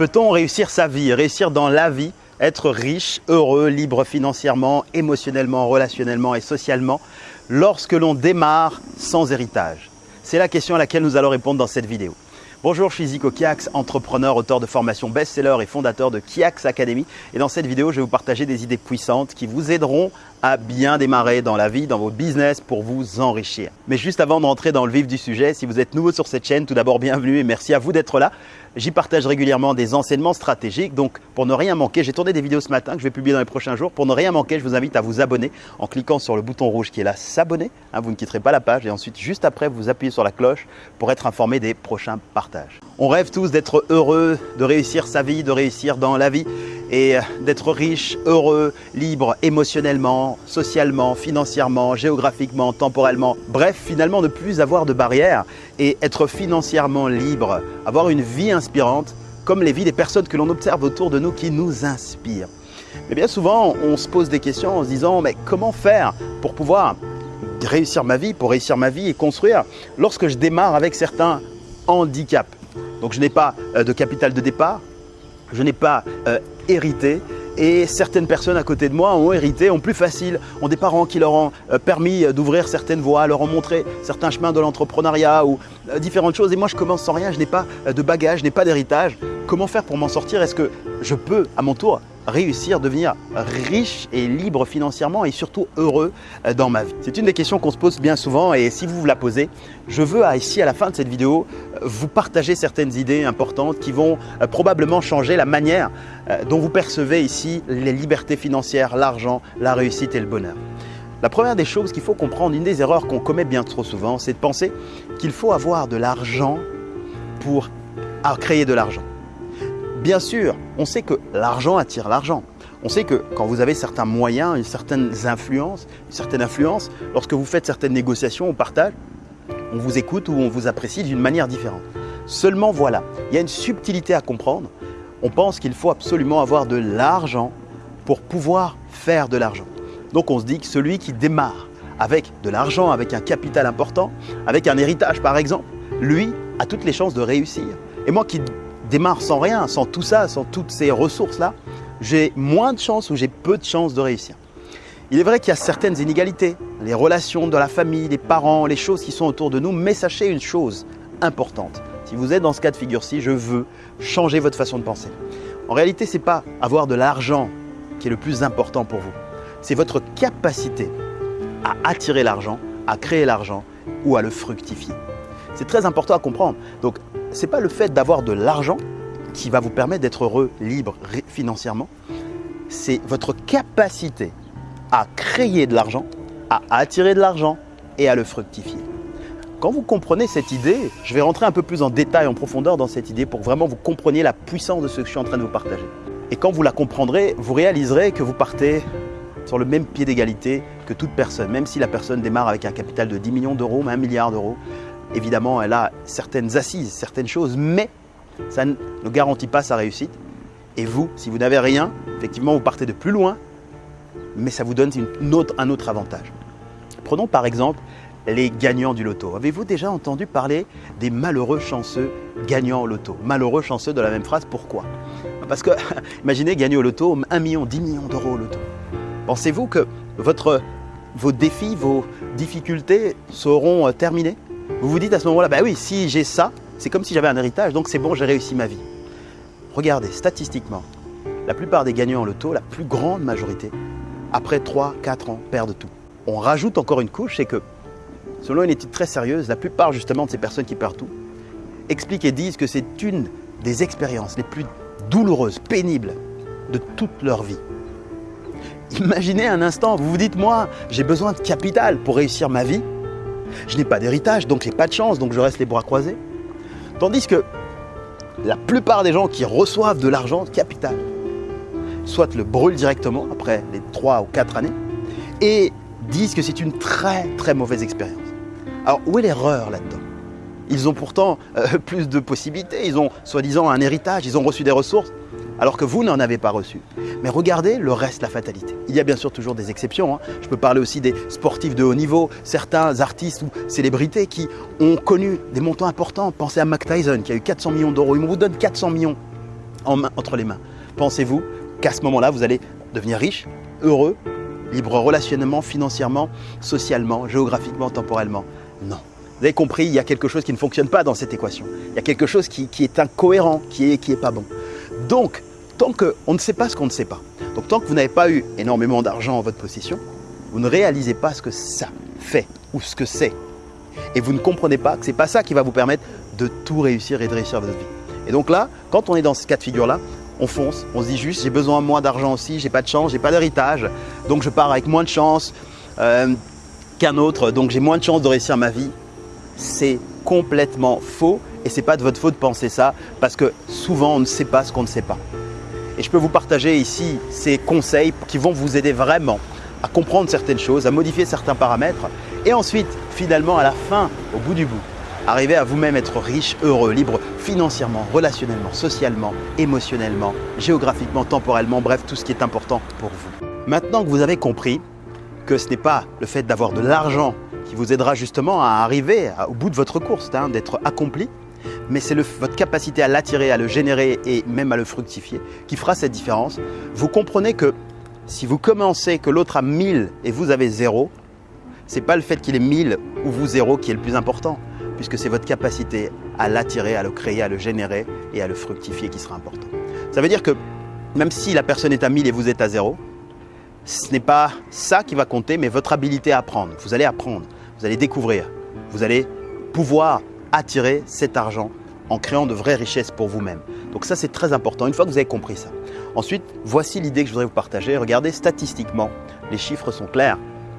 Peut-on réussir sa vie, réussir dans la vie, être riche, heureux, libre financièrement, émotionnellement, relationnellement et socialement lorsque l'on démarre sans héritage? C'est la question à laquelle nous allons répondre dans cette vidéo. Bonjour, je suis Zico Kiax, entrepreneur, auteur de formation best-seller et fondateur de Kiax Academy. Et dans cette vidéo, je vais vous partager des idées puissantes qui vous aideront à bien démarrer dans la vie, dans votre business pour vous enrichir. Mais juste avant d'entrer dans le vif du sujet, si vous êtes nouveau sur cette chaîne, tout d'abord bienvenue et merci à vous d'être là. J'y partage régulièrement des enseignements stratégiques. Donc, pour ne rien manquer, j'ai tourné des vidéos ce matin que je vais publier dans les prochains jours. Pour ne rien manquer, je vous invite à vous abonner en cliquant sur le bouton rouge qui est là, s'abonner. Hein, vous ne quitterez pas la page et ensuite, juste après, vous appuyez sur la cloche pour être informé des prochains partages. On rêve tous d'être heureux, de réussir sa vie, de réussir dans la vie et d'être riche, heureux, libre émotionnellement, socialement, financièrement, géographiquement, temporellement. Bref, finalement ne plus avoir de barrières et être financièrement libre, avoir une vie inspirante comme les vies des personnes que l'on observe autour de nous qui nous inspirent. Mais bien souvent, on se pose des questions en se disant mais comment faire pour pouvoir réussir ma vie, pour réussir ma vie et construire lorsque je démarre avec certains handicaps? Donc je n'ai pas euh, de capital de départ, je n'ai pas euh, hérité et certaines personnes à côté de moi ont hérité, ont plus facile, ont des parents qui leur ont euh, permis d'ouvrir certaines voies, leur ont montré certains chemins de l'entrepreneuriat ou euh, différentes choses. Et moi, je commence sans rien, je n'ai pas de bagage, je n'ai pas d'héritage. Comment faire pour m'en sortir? Est-ce que je peux, à mon tour, réussir, devenir riche et libre financièrement et surtout heureux euh, dans ma vie? C'est une des questions qu'on se pose bien souvent et si vous vous la posez, je veux ici à la fin de cette vidéo vous partager certaines idées importantes qui vont euh, probablement changer la manière euh, dont vous percevez ici les libertés financières, l'argent, la réussite et le bonheur. La première des choses qu'il faut comprendre, une des erreurs qu'on commet bien trop souvent, c'est de penser qu'il faut avoir de l'argent pour créer de l'argent. Bien sûr, on sait que l'argent attire l'argent. On sait que quand vous avez certains moyens, une certaine influence, une certaine influence, lorsque vous faites certaines négociations au partage, on vous écoute ou on vous apprécie d'une manière différente. Seulement voilà, il y a une subtilité à comprendre. On pense qu'il faut absolument avoir de l'argent pour pouvoir faire de l'argent. Donc on se dit que celui qui démarre avec de l'argent, avec un capital important, avec un héritage par exemple, lui a toutes les chances de réussir. Et moi qui démarre sans rien, sans tout ça, sans toutes ces ressources-là, j'ai moins de chances ou j'ai peu de chances de réussir. Il est vrai qu'il y a certaines inégalités, les relations de la famille, les parents, les choses qui sont autour de nous, mais sachez une chose importante. Si vous êtes dans ce cas de figure-ci, je veux changer votre façon de penser. En réalité, ce n'est pas avoir de l'argent qui est le plus important pour vous. C'est votre capacité à attirer l'argent, à créer l'argent ou à le fructifier. C'est très important à comprendre. Donc, ce n'est pas le fait d'avoir de l'argent qui va vous permettre d'être heureux, libre financièrement. C'est votre capacité à créer de l'argent, à attirer de l'argent et à le fructifier. Quand vous comprenez cette idée, je vais rentrer un peu plus en détail, en profondeur dans cette idée pour vraiment vous compreniez la puissance de ce que je suis en train de vous partager. Et quand vous la comprendrez, vous réaliserez que vous partez sur le même pied d'égalité que toute personne, même si la personne démarre avec un capital de 10 millions d'euros, 1 milliard d'euros, Évidemment, elle a certaines assises, certaines choses, mais ça ne garantit pas sa réussite. Et vous, si vous n'avez rien, effectivement, vous partez de plus loin, mais ça vous donne un autre avantage. Prenons par exemple les gagnants du loto. Avez-vous déjà entendu parler des malheureux chanceux gagnants au loto? Malheureux chanceux de la même phrase, pourquoi? Parce que, imaginez gagner au loto 1 million, 10 millions d'euros au loto. Pensez-vous que vos défis, vos difficultés seront euh, terminés? Vous vous dites à ce moment-là, bah oui, si j'ai ça, c'est comme si j'avais un héritage, donc c'est bon, j'ai réussi ma vie. Regardez, statistiquement, la plupart des gagnants en loto, la plus grande majorité, après 3-4 ans, perdent tout. On rajoute encore une couche, c'est que, selon une étude très sérieuse, la plupart justement de ces personnes qui perdent tout expliquent et disent que c'est une des expériences les plus douloureuses, pénibles de toute leur vie. Imaginez un instant, vous vous dites, moi, j'ai besoin de capital pour réussir ma vie. Je n'ai pas d'héritage, donc j'ai pas de chance, donc je reste les bras croisés. Tandis que la plupart des gens qui reçoivent de l'argent capital, soit le brûlent directement après les 3 ou 4 années, et disent que c'est une très très mauvaise expérience. Alors où est l'erreur là-dedans? Ils ont pourtant euh, plus de possibilités, ils ont soi-disant un héritage, ils ont reçu des ressources, alors que vous n'en avez pas reçu. Mais regardez le reste, la fatalité. Il y a bien sûr toujours des exceptions. Hein. Je peux parler aussi des sportifs de haut niveau, certains artistes ou célébrités qui ont connu des montants importants. Pensez à Mac Tyson qui a eu 400 millions d'euros. Il vous donne 400 millions. entre les mains. Pensez-vous qu'à ce moment-là, vous allez devenir riche, heureux, libre relationnellement, financièrement, socialement, géographiquement, temporellement? Non. Vous avez compris, il y a quelque chose qui ne fonctionne pas dans cette équation. Il y a quelque chose qui, est incohérent, qui n'est qui est pas bon. Donc, tant qu'on ne sait pas ce qu'on ne sait pas, donc tant que vous n'avez pas eu énormément d'argent en votre possession, vous ne réalisez pas ce que ça fait ou ce que c'est. Et vous ne comprenez pas que ce n'est pas ça qui va vous permettre de tout réussir et de réussir votre vie. Et donc là, quand on est dans ce cas de figure-là, on fonce, on se dit juste j'ai besoin moins d'argent aussi, j'ai pas de chance, j'ai pas d'héritage, donc je pars avec moins de chance euh, qu'un autre, donc j'ai moins de chance de réussir ma vie. C'est complètement faux et c'est pas de votre faute de penser ça parce que souvent on ne sait pas ce qu'on ne sait pas. Et je peux vous partager ici ces conseils qui vont vous aider vraiment à comprendre certaines choses, à modifier certains paramètres et ensuite finalement à la fin, au bout du bout, arriver à vous-même être riche, heureux, libre financièrement, relationnellement, socialement, émotionnellement, géographiquement, temporellement, bref, tout ce qui est important pour vous. Maintenant que vous avez compris que ce n'est pas le fait d'avoir de l'argent qui vous aidera justement à arriver au bout de votre course, hein, d'être accompli, mais c'est votre capacité à l'attirer, à le générer et même à le fructifier qui fera cette différence. Vous comprenez que si vous commencez que l'autre a 1000 et vous avez zéro, n'est pas le fait qu'il ait 1000 ou vous zéro qui est le plus important puisque c'est votre capacité à l'attirer, à le créer, à le générer et à le fructifier qui sera important. Ça veut dire que même si la personne est à 1000 et vous êtes à 0, ce n'est pas ça qui va compter, mais votre habilité à apprendre. Vous allez apprendre, vous allez découvrir, vous allez pouvoir attirer cet argent en créant de vraies richesses pour vous-même. Donc ça, c'est très important, une fois que vous avez compris ça. Ensuite, voici l'idée que je voudrais vous partager. Regardez, statistiquement, les chiffres sont clairs.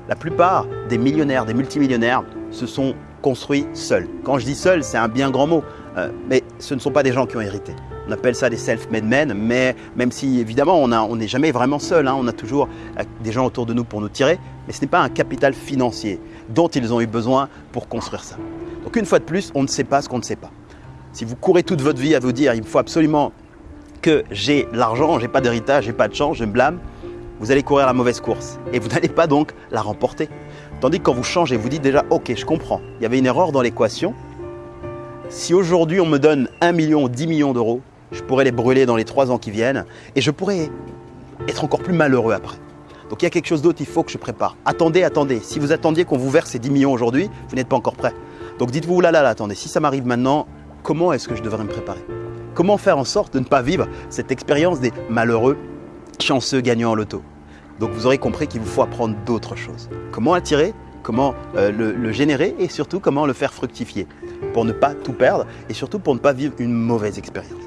La plupart des millionnaires, des multimillionnaires, se sont construit seul. Quand je dis seul, c'est un bien grand mot, euh, mais ce ne sont pas des gens qui ont hérité. On appelle ça des self-made men, mais même si évidemment on n'est jamais vraiment seul, hein, on a toujours euh, des gens autour de nous pour nous tirer, mais ce n'est pas un capital financier dont ils ont eu besoin pour construire ça. Donc une fois de plus, on ne sait pas ce qu'on ne sait pas. Si vous courez toute votre vie à vous dire il faut absolument que j'ai l'argent, j'ai pas d'héritage, j'ai pas de chance, je me blâme, vous allez courir la mauvaise course et vous n'allez pas donc la remporter. Tandis que quand vous changez, vous dites déjà, ok, je comprends, il y avait une erreur dans l'équation. Si aujourd'hui on me donne 1 million ou 10 millions d'euros, je pourrais les brûler dans les 3 ans qui viennent et je pourrais être encore plus malheureux après. Donc il y a quelque chose d'autre, il faut que je prépare. Attendez, attendez. Si vous attendiez qu'on vous verse ces 10 millions aujourd'hui, vous n'êtes pas encore prêt. Donc dites-vous, là, là, là, attendez, si ça m'arrive maintenant, comment est-ce que je devrais me préparer? Comment faire en sorte de ne pas vivre cette expérience des malheureux chanceux gagnants en loto? Donc vous aurez compris qu'il vous faut apprendre d'autres choses. Comment attirer, comment euh, le, générer et surtout comment le faire fructifier pour ne pas tout perdre et surtout pour ne pas vivre une mauvaise expérience.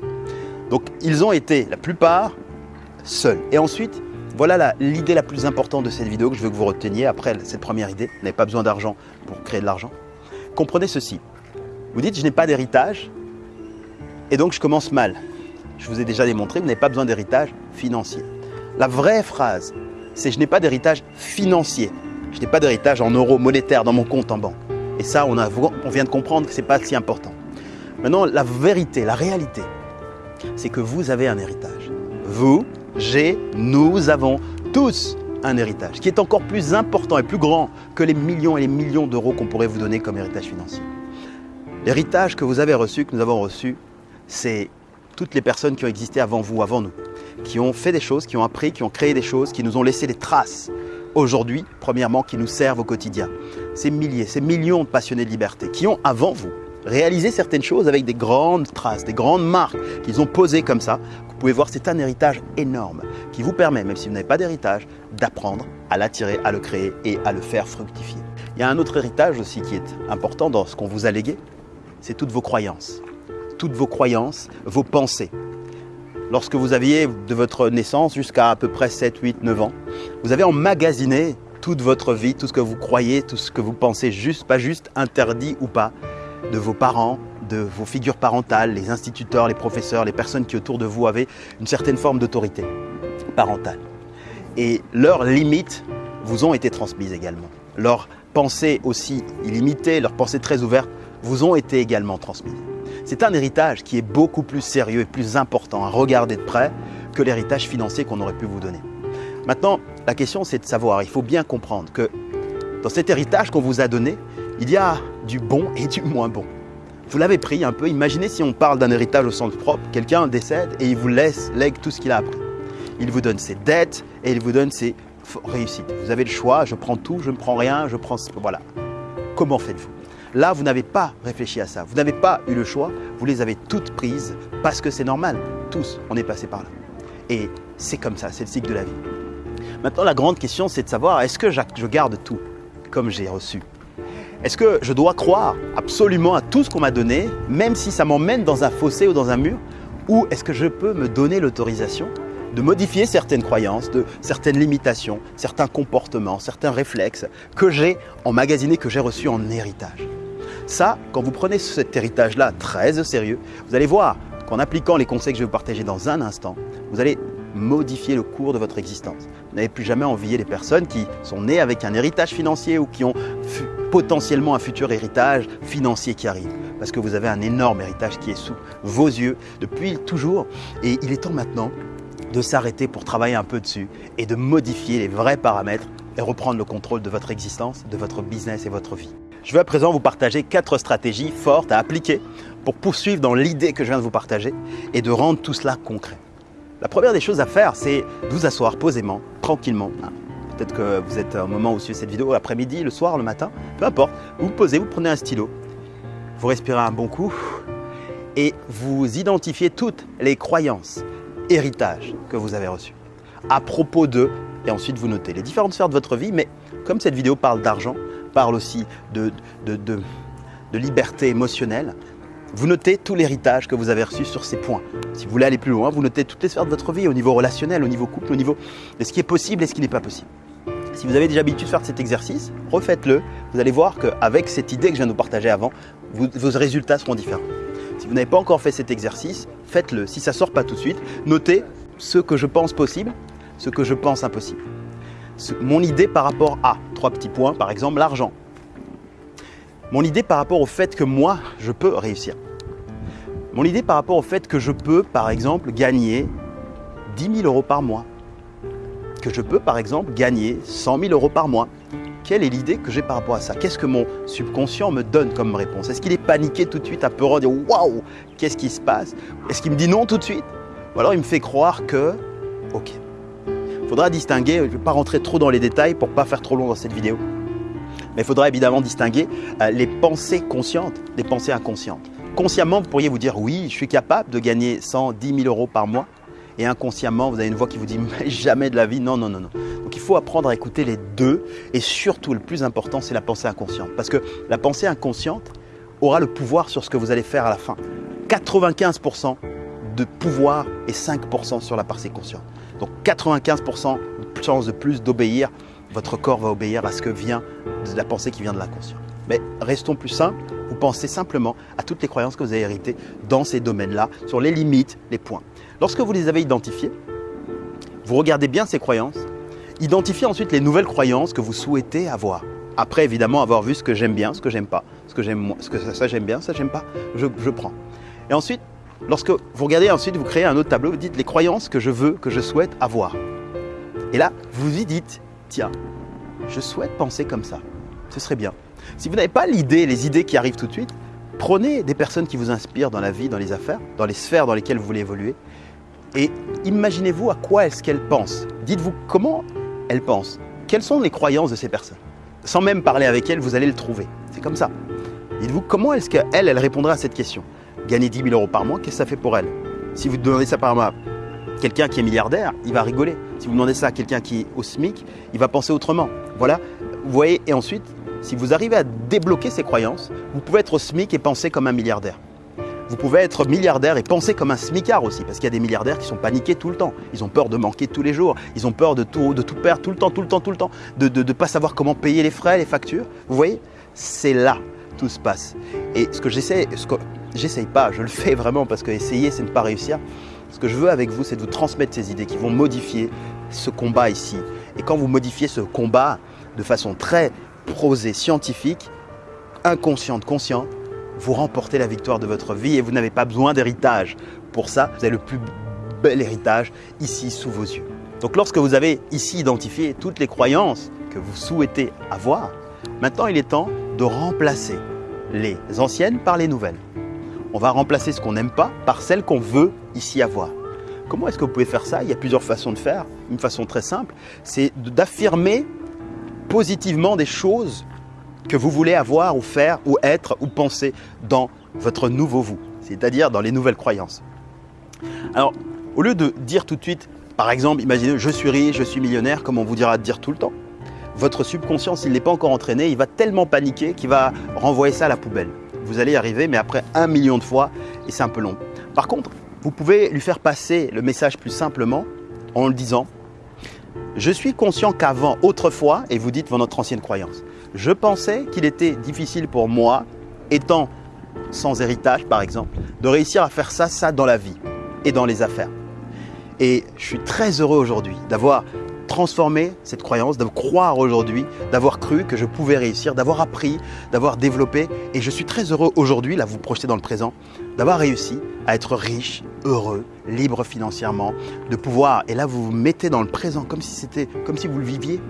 Donc ils ont été la plupart seuls. Et ensuite, voilà l'idée la, plus importante de cette vidéo que je veux que vous reteniez après cette première idée. Vous n'avez pas besoin d'argent pour créer de l'argent. Comprenez ceci. Vous dites, je n'ai pas d'héritage et donc je commence mal. Je vous ai déjà démontré, vous n'avez pas besoin d'héritage financier. La vraie phrase c'est je n'ai pas d'héritage financier. Je n'ai pas d'héritage en euros monétaires dans mon compte en banque. Et ça, on, vient de comprendre que ce n'est pas si important. Maintenant, la vérité, la réalité, c'est que vous avez un héritage. Vous, j'ai, nous avons tous un héritage qui est encore plus important et plus grand que les millions et les millions d'euros qu'on pourrait vous donner comme héritage financier. L'héritage que vous avez reçu, que nous avons reçu, c'est toutes les personnes qui ont existé avant vous, avant nous qui ont fait des choses, qui ont appris, qui ont créé des choses, qui nous ont laissé des traces aujourd'hui, premièrement, qui nous servent au quotidien. Ces milliers, ces millions de passionnés de liberté qui ont, avant vous, réalisé certaines choses avec des grandes traces, des grandes marques qu'ils ont posées comme ça. Vous pouvez voir, c'est un héritage énorme qui vous permet, même si vous n'avez pas d'héritage, d'apprendre à l'attirer, à le créer et à le faire fructifier. Il y a un autre héritage aussi qui est important dans ce qu'on vous a légué, c'est toutes vos croyances. Toutes vos croyances, vos pensées lorsque vous aviez de votre naissance jusqu'à à peu près 7, 8, 9 ans, vous avez emmagasiné toute votre vie, tout ce que vous croyez, tout ce que vous pensez juste, pas juste, interdit ou pas, de vos parents, de vos figures parentales, les instituteurs, les professeurs, les personnes qui autour de vous avaient une certaine forme d'autorité parentale. Et leurs limites vous ont été transmises également. Leurs pensées aussi illimitées, leurs pensées très ouvertes vous ont été également transmises. C'est un héritage qui est beaucoup plus sérieux et plus important à regarder de près que l'héritage financier qu'on aurait pu vous donner. Maintenant, la question c'est de savoir, il faut bien comprendre que dans cet héritage qu'on vous a donné, il y a du bon et du moins bon. Vous l'avez pris un peu. Imaginez si on parle d'un héritage au sens propre. Quelqu'un décède et il vous laisse, lègue tout ce qu'il a appris. Il vous donne ses dettes et il vous donne ses réussites. Vous avez le choix, je prends tout, je ne prends rien, je prends... Voilà. Comment faites-vous? Là, vous n'avez pas réfléchi à ça. Vous n'avez pas eu le choix. Vous les avez toutes prises parce que c'est normal. Tous, on est passé par là. Et c'est comme ça, c'est le cycle de la vie. Maintenant, la grande question, c'est de savoir, est-ce que je garde tout comme j'ai reçu? Est-ce que je dois croire absolument à tout ce qu'on m'a donné, même si ça m'emmène dans un fossé ou dans un mur? Ou est-ce que je peux me donner l'autorisation de modifier certaines croyances, de certaines limitations, certains comportements, certains réflexes que j'ai emmagasinés, que j'ai reçus en héritage? Ça, quand vous prenez cet héritage-là très au sérieux, vous allez voir qu'en appliquant les conseils que je vais vous partager dans un instant, vous allez modifier le cours de votre existence. Vous n'avez plus jamais envié les personnes qui sont nées avec un héritage financier ou qui ont potentiellement un futur héritage financier qui arrive. Parce que vous avez un énorme héritage qui est sous vos yeux depuis toujours. Et il est temps maintenant de s'arrêter pour travailler un peu dessus et de modifier les vrais paramètres et reprendre le contrôle de votre existence, de votre business et votre vie. Je vais à présent vous partager quatre stratégies fortes à appliquer pour poursuivre dans l'idée que je viens de vous partager et de rendre tout cela concret. La première des choses à faire, c'est de vous asseoir posément, tranquillement. Ah, peut-être que vous êtes au moment où vous suivez cette vidéo, l'après-midi, le soir, le matin, peu importe. Vous vous posez, vous prenez un stylo, vous respirez un bon coup et vous identifiez toutes les croyances, héritages que vous avez reçus à propos d'eux et ensuite vous notez les différentes sphères de votre vie. Mais comme cette vidéo parle d'argent, parle aussi de, de, de, liberté émotionnelle, vous notez tout l'héritage que vous avez reçu sur ces points. Si vous voulez aller plus loin, vous notez toutes les sphères de votre vie au niveau relationnel, au niveau couple, au niveau de ce qui est possible et ce qui n'est pas possible. Si vous avez déjà l'habitude de faire cet exercice, refaites-le. Vous allez voir qu'avec cette idée que je viens de vous partager avant, vos résultats seront différents. Si vous n'avez pas encore fait cet exercice, faites-le. Si ça ne sort pas tout de suite, notez ce que je pense possible, ce que je pense impossible. Mon idée par rapport à trois petits points, par exemple l'argent. Mon idée par rapport au fait que moi, je peux réussir. Mon idée par rapport au fait que je peux, par exemple, gagner 10 000 euros par mois. Que je peux, par exemple, gagner 100 000 euros par mois. Quelle est l'idée que j'ai par rapport à ça? Qu'est-ce que mon subconscient me donne comme réponse? Est-ce qu'il est paniqué tout de suite, apeurant, dire waouh, qu'est-ce qui se passe? Est-ce qu'il me dit non tout de suite? Ou alors il me fait croire que, ok. Faudra distinguer, je ne vais pas rentrer trop dans les détails pour ne pas faire trop long dans cette vidéo. Mais il faudra évidemment distinguer euh, les pensées conscientes des pensées inconscientes. Consciemment, vous pourriez vous dire oui, je suis capable de gagner 110 000 euros par mois. Et inconsciemment, vous avez une voix qui vous dit jamais de la vie. Non, non, non, non. Donc il faut apprendre à écouter les deux. Et surtout, le plus important, c'est la pensée inconsciente. Parce que la pensée inconsciente aura le pouvoir sur ce que vous allez faire à la fin. 95% de pouvoir et 5% sur la pensée consciente. Donc 95% de chance de plus d'obéir. Votre corps va obéir à ce que vient de la pensée qui vient de l'inconscient. Mais restons plus simples, vous pensez simplement à toutes les croyances que vous avez héritées dans ces domaines-là, sur les limites, les points. Lorsque vous les avez identifiées, vous regardez bien ces croyances, identifiez ensuite les nouvelles croyances que vous souhaitez avoir. Après, évidemment, avoir vu ce que j'aime bien, ce que j'aime pas, ce que j'aime ce que ça, j'aime bien, ça j'aime pas, je prends. Et ensuite, lorsque vous regardez ensuite, vous créez un autre tableau, vous dites les croyances que je veux, que je souhaite avoir. Et là, vous y dites, tiens, je souhaite penser comme ça. Ce serait bien. Si vous n'avez pas l'idée, les idées qui arrivent tout de suite, prenez des personnes qui vous inspirent dans la vie, dans les affaires, dans les sphères dans lesquelles vous voulez évoluer, et imaginez-vous à quoi est-ce qu'elles pensent. Dites-vous comment elles pensent. Quelles sont les croyances de ces personnes? Sans même parler avec elles, vous allez le trouver. C'est comme ça. Dites-vous comment est-ce qu'elle, elle répondra à cette question? Gagner 10 000 euros par mois, qu'est-ce que ça fait pour elle? Si vous demandez ça par mois, quelqu'un qui est milliardaire, il va rigoler. Si vous demandez ça à quelqu'un qui est au SMIC, il va penser autrement. Voilà, vous voyez, et ensuite, si vous arrivez à débloquer ces croyances, vous pouvez être au SMIC et penser comme un milliardaire. Vous pouvez être milliardaire et penser comme un smicard aussi, parce qu'il y a des milliardaires qui sont paniqués tout le temps. Ils ont peur de manquer tous les jours, ils ont peur de tout, de tout perdre tout le temps, tout le temps, tout le temps, de ne pas savoir comment payer les frais, les factures. Vous voyez? C'est là tout se passe. Et ce que j'essaie, ce que j'essaye pas, je le fais vraiment parce que essayer, c'est ne pas réussir. Ce que je veux avec vous, c'est de vous transmettre ces idées qui vont modifier ce combat ici. Et quand vous modifiez ce combat de façon très prosée, scientifique, inconsciente, consciente, vous remportez la victoire de votre vie et vous n'avez pas besoin d'héritage. Pour ça, vous avez le plus bel héritage ici sous vos yeux. Donc lorsque vous avez ici identifié toutes les croyances que vous souhaitez avoir, maintenant il est temps de remplacer les anciennes par les nouvelles. On va remplacer ce qu'on n'aime pas par celles qu'on veut ici avoir. Comment est-ce que vous pouvez faire ça? Il y a plusieurs façons de faire. Une façon très simple, c'est d'affirmer positivement des choses que vous voulez avoir ou faire ou être ou penser dans votre nouveau vous, c'est-à-dire dans les nouvelles croyances. Alors, au lieu de dire tout de suite, par exemple, imaginez je suis riche, je suis millionnaire, comme on vous dira de dire tout le temps, votre subconscient, s'il n'est pas encore entraîné, il va tellement paniquer qu'il va renvoyer ça à la poubelle. Vous allez y arriver, mais après un million de fois, et c'est un peu long. Par contre, vous pouvez lui faire passer le message plus simplement en le disant Je suis conscient qu'avant, autrefois, et vous dites votre ancienne croyance, je pensais qu'il était difficile pour moi, étant sans héritage par exemple, de réussir à faire ça, ça dans la vie et dans les affaires. Et je suis très heureux aujourd'hui d'avoir transformé cette croyance, de croire aujourd'hui, d'avoir cru que je pouvais réussir, d'avoir appris, d'avoir développé. Et je suis très heureux aujourd'hui, là vous projetez dans le présent, d'avoir réussi à être riche, heureux, libre financièrement, de pouvoir, et là vous vous mettez dans le présent comme si c'était, comme si vous le viviez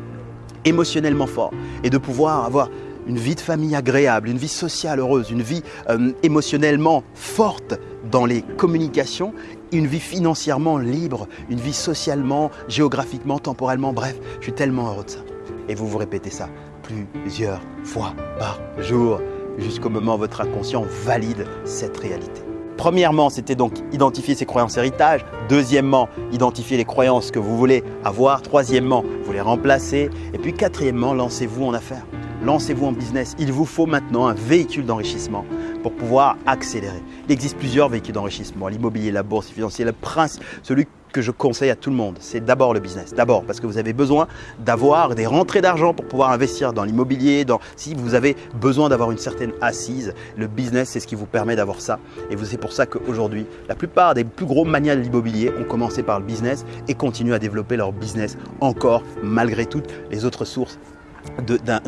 émotionnellement fort, et de pouvoir avoir une vie de famille agréable, une vie sociale heureuse, une vie euh, émotionnellement forte dans les communications, une vie financièrement libre, une vie socialement, géographiquement, temporellement, bref, je suis tellement heureux de ça. Et vous vous répétez ça plusieurs fois par jour jusqu'au moment où votre inconscient valide cette réalité. Premièrement, c'était donc identifier ses croyances héritage. Deuxièmement, identifier les croyances que vous voulez avoir. Troisièmement, vous les remplacer. Et puis quatrièmement, lancez-vous en affaires lancez-vous en business. Il vous faut maintenant un véhicule d'enrichissement pour pouvoir accélérer. Il existe plusieurs véhicules d'enrichissement, l'immobilier, la bourse, le financier. Le prince, celui que je conseille à tout le monde, c'est d'abord le business. D'abord parce que vous avez besoin d'avoir des rentrées d'argent pour pouvoir investir dans l'immobilier. Si vous avez besoin d'avoir une certaine assise, le business, c'est ce qui vous permet d'avoir ça. Et c'est pour ça qu'aujourd'hui, la plupart des plus gros manias de l'immobilier ont commencé par le business et continuent à développer leur business encore malgré toutes les autres sources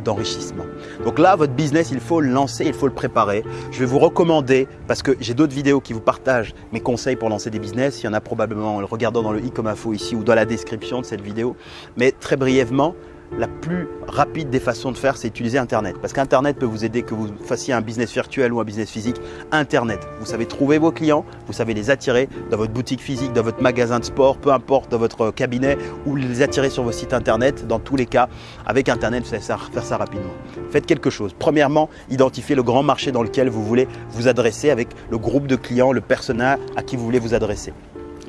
d'enrichissement. Donc là, votre business, il faut le lancer, il faut le préparer. Je vais vous recommander, parce que j'ai d'autres vidéos qui vous partagent mes conseils pour lancer des business. Il y en a probablement en le regardant dans le i comme info ici ou dans la description de cette vidéo. Mais très brièvement, la plus rapide des façons de faire, c'est utiliser Internet. Parce qu'Internet peut vous aider que vous fassiez un business virtuel ou un business physique. Internet, vous savez trouver vos clients, vous savez les attirer dans votre boutique physique, dans votre magasin de sport, peu importe, dans votre cabinet, ou les attirer sur vos sites Internet. Dans tous les cas, avec Internet, vous savez faire ça rapidement. Faites quelque chose. Premièrement, identifiez le grand marché dans lequel vous voulez vous adresser avec le groupe de clients, le personnel à qui vous voulez vous adresser.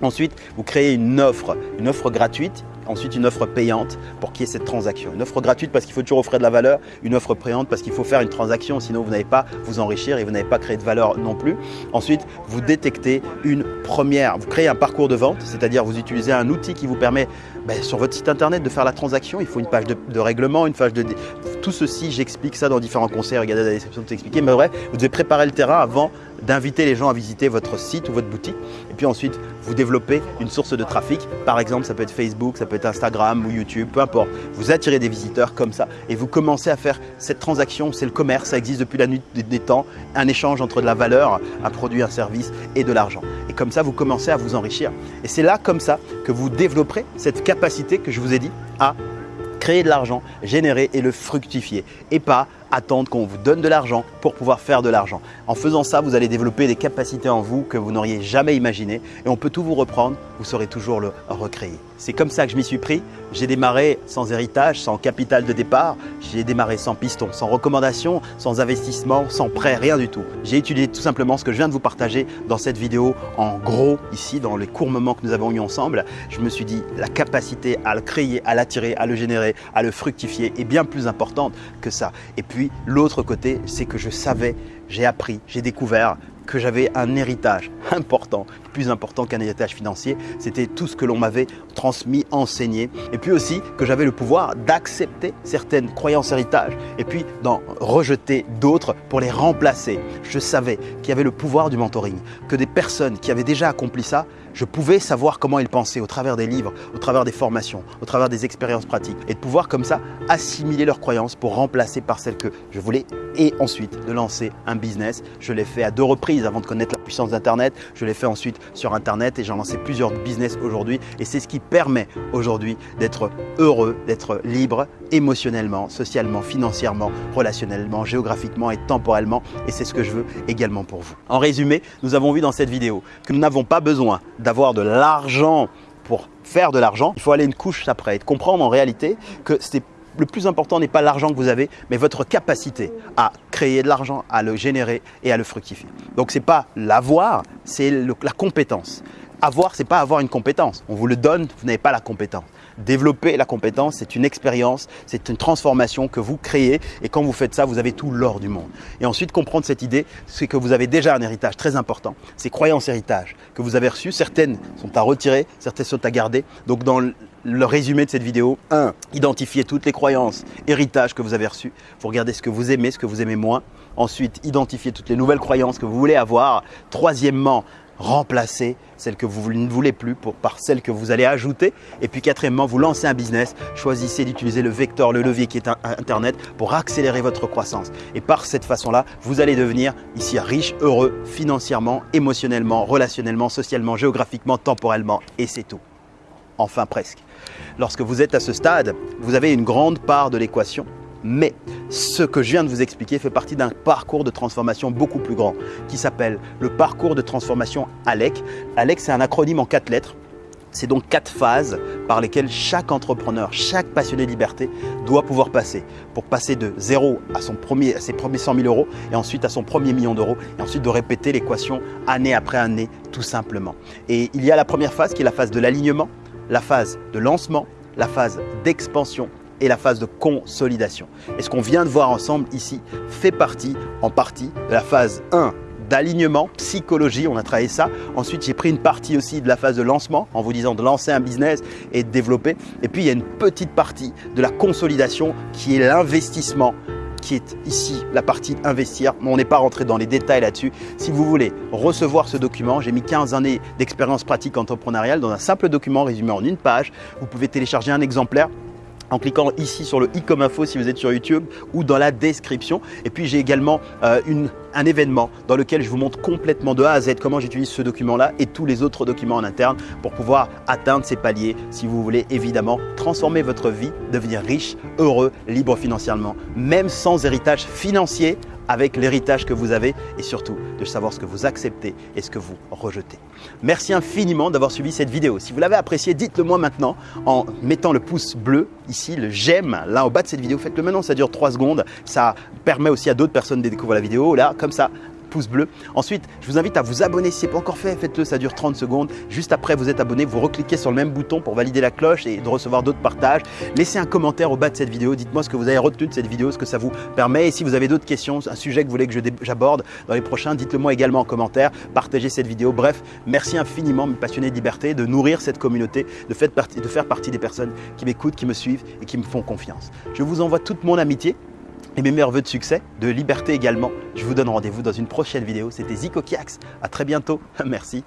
Ensuite, vous créez une offre, une offre gratuite ensuite une offre payante pour qu'il y ait cette transaction. Une offre gratuite parce qu'il faut toujours offrir de la valeur, une offre payante parce qu'il faut faire une transaction, sinon vous n'allez pas vous enrichir et vous n'avez pas créé de valeur non plus. Ensuite, vous détectez une première, vous créez un parcours de vente, c'est-à-dire vous utilisez un outil qui vous permet ben, sur votre site internet de faire la transaction. Il faut une page de, règlement, une page de... Tout ceci, j'explique ça dans différents conseils, regardez la description de t'expliquer. Mais vrai, vous devez préparer le terrain avant d'inviter les gens à visiter votre site ou votre boutique. Et puis ensuite, vous développez une source de trafic. Par exemple, ça peut être Facebook, ça peut être Instagram ou YouTube, peu importe. Vous attirez des visiteurs comme ça et vous commencez à faire cette transaction. C'est le commerce, ça existe depuis la nuit des temps. Un échange entre de la valeur, un produit, un service et de l'argent. Et comme ça, vous commencez à vous enrichir. Et c'est là, comme ça, que vous développerez cette capacité que je vous ai dit à créer de l'argent, générer et le fructifier. Et pas attendre qu'on vous donne de l'argent pour pouvoir faire de l'argent. En faisant ça, vous allez développer des capacités en vous que vous n'auriez jamais imaginées et on peut tout vous reprendre, vous saurez toujours le recréer. C'est comme ça que je m'y suis pris. J'ai démarré sans héritage, sans capital de départ. J'ai démarré sans piston, sans recommandation, sans investissement, sans prêt, rien du tout. J'ai étudié tout simplement ce que je viens de vous partager dans cette vidéo en gros ici, dans les courts moments que nous avons eu ensemble. Je me suis dit la capacité à le créer, à l'attirer, à le générer, à le fructifier est bien plus importante que ça. Et puis l'autre côté, c'est que je savais, j'ai appris, j'ai découvert que j'avais un héritage important, plus important qu'un héritage financier. C'était tout ce que l'on m'avait transmis, enseigné. Et puis aussi que j'avais le pouvoir d'accepter certaines croyances héritage et puis d'en rejeter d'autres pour les remplacer. Je savais qu'il y avait le pouvoir du mentoring, que des personnes qui avaient déjà accompli ça, je pouvais savoir comment ils pensaient au travers des livres, au travers des formations, au travers des expériences pratiques et de pouvoir comme ça assimiler leurs croyances pour remplacer par celles que je voulais et ensuite de lancer un business. Je l'ai fait à deux reprises avant de connaître la puissance d'Internet. Je l'ai fait ensuite sur Internet et j'ai lancé plusieurs business aujourd'hui. Et c'est ce qui permet aujourd'hui d'être heureux, d'être libre émotionnellement, socialement, financièrement, relationnellement, géographiquement et temporellement. Et c'est ce que je veux également pour vous. En résumé, nous avons vu dans cette vidéo que nous n'avons pas besoin d'avoir de l'argent pour faire de l'argent. Il faut aller une couche après et comprendre en réalité que c'est le plus important n'est pas l'argent que vous avez, mais votre capacité à créer de l'argent, à le générer et à le fructifier. Donc ce n'est pas l'avoir, c'est la compétence. Avoir, ce n'est pas avoir une compétence. On vous le donne, vous n'avez pas la compétence. Développer la compétence, c'est une expérience, c'est une transformation que vous créez et quand vous faites ça, vous avez tout l'or du monde. Et ensuite, comprendre cette idée, c'est que vous avez déjà un héritage très important, ces croyances héritage que vous avez reçues. Certaines sont à retirer, certaines sont à garder. Donc dans le résumé de cette vidéo, 1. Identifiez toutes les croyances, héritages que vous avez reçus. Vous regardez ce que vous aimez, ce que vous aimez moins. Ensuite, identifiez toutes les nouvelles croyances que vous voulez avoir. Troisièmement, remplacer celles que vous ne voulez plus par celles que vous allez ajouter. Et puis quatrièmement, vous lancez un business, choisissez d'utiliser le vecteur, le levier qui est Internet pour accélérer votre croissance. Et par cette façon-là, vous allez devenir ici riche, heureux, financièrement, émotionnellement, relationnellement, socialement, géographiquement, temporellement. Et c'est tout. Enfin presque. Lorsque vous êtes à ce stade, vous avez une grande part de l'équation mais ce que je viens de vous expliquer fait partie d'un parcours de transformation beaucoup plus grand qui s'appelle le parcours de transformation ALEC. ALEC, c'est un acronyme en quatre lettres. C'est donc quatre phases par lesquelles chaque entrepreneur, chaque passionné de liberté doit pouvoir passer pour passer de zéro à, ses premiers 100 000 euros et ensuite à son premier million d'euros et ensuite de répéter l'équation année après année tout simplement. Et il y a la première phase qui est la phase de l'alignement, la phase de lancement, la phase d'expansion et la phase de consolidation. Et ce qu'on vient de voir ensemble ici fait partie en partie de la phase 1 d'alignement, psychologie, on a travaillé ça. Ensuite, j'ai pris une partie aussi de la phase de lancement en vous disant de lancer un business et de développer. Et puis, il y a une petite partie de la consolidation qui est l'investissement qui est ici la partie investir. On n'est pas rentré dans les détails là-dessus. Si vous voulez recevoir ce document, j'ai mis 15 années d'expérience pratique entrepreneuriale dans un simple document résumé en une page. Vous pouvez télécharger un exemplaire en cliquant ici sur le i comme info si vous êtes sur YouTube ou dans la description. Et puis j'ai également euh, un événement dans lequel je vous montre complètement de A à Z comment j'utilise ce document-là et tous les autres documents en interne pour pouvoir atteindre ces paliers si vous voulez évidemment transformer votre vie, devenir riche, heureux, libre financièrement, même sans héritage financier avec l'héritage que vous avez et surtout de savoir ce que vous acceptez et ce que vous rejetez. Merci infiniment d'avoir suivi cette vidéo. Si vous l'avez appréciée, dites-le moi maintenant en mettant le pouce bleu ici, le j'aime là au bas de cette vidéo. Faites-le maintenant, ça dure 3 secondes. Ça permet aussi à d'autres personnes de découvrir la vidéo. Là, comme ça, pouce bleu. Ensuite, je vous invite à vous abonner si ce n'est pas encore fait, faites-le, ça dure 30 secondes. Juste après vous êtes abonné, vous recliquez sur le même bouton pour valider la cloche et de recevoir d'autres partages. Laissez un commentaire au bas de cette vidéo, dites-moi ce que vous avez retenu de cette vidéo, ce que ça vous permet. Et si vous avez d'autres questions, un sujet que vous voulez que j'aborde dans les prochains, dites-le moi également en commentaire, partagez cette vidéo. Bref, merci infiniment mes passionnés de liberté de nourrir cette communauté, de faire partie, de faire partie des personnes qui m'écoutent, qui me suivent et qui me font confiance. Je vous envoie toute mon amitié et mes meilleurs voeux de succès, de liberté également. Je vous donne rendez-vous dans une prochaine vidéo. C'était Zico Kiax. À très bientôt. Merci.